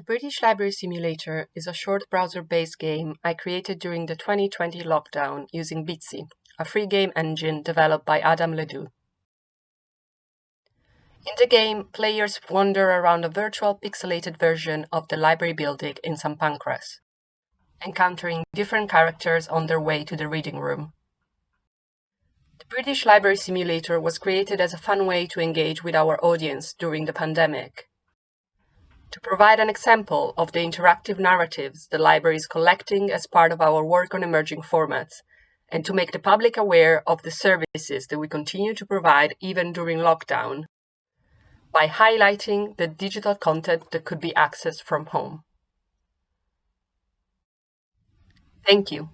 The British Library Simulator is a short browser-based game I created during the 2020 lockdown using Bitsy, a free game engine developed by Adam Le Doux. In the game, players wander around a virtual pixelated version of the library building in St. Pancras, encountering different characters on their way to the reading room. The British Library Simulator was created as a fun way to engage with our audience during the pandemic provide an example of the interactive narratives the library is collecting as part of our work on emerging formats, and to make the public aware of the services that we continue to provide even during lockdown by highlighting the digital content that could be accessed from home. Thank you.